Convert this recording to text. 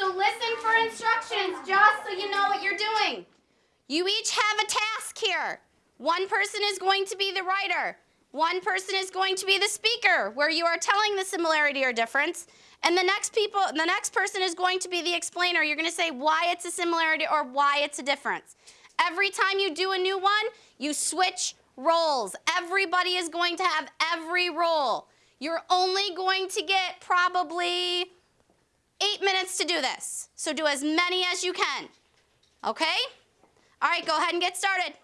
so listen for instructions just so you know what you're doing. You each have a task here. One person is going to be the writer. One person is going to be the speaker, where you are telling the similarity or difference. And the next people, the next person is going to be the explainer. You're going to say why it's a similarity or why it's a difference. Every time you do a new one, you switch roles. Everybody is going to have every role. You're only going to get probably eight minutes to do this. So do as many as you can. Okay? All right, go ahead and get started.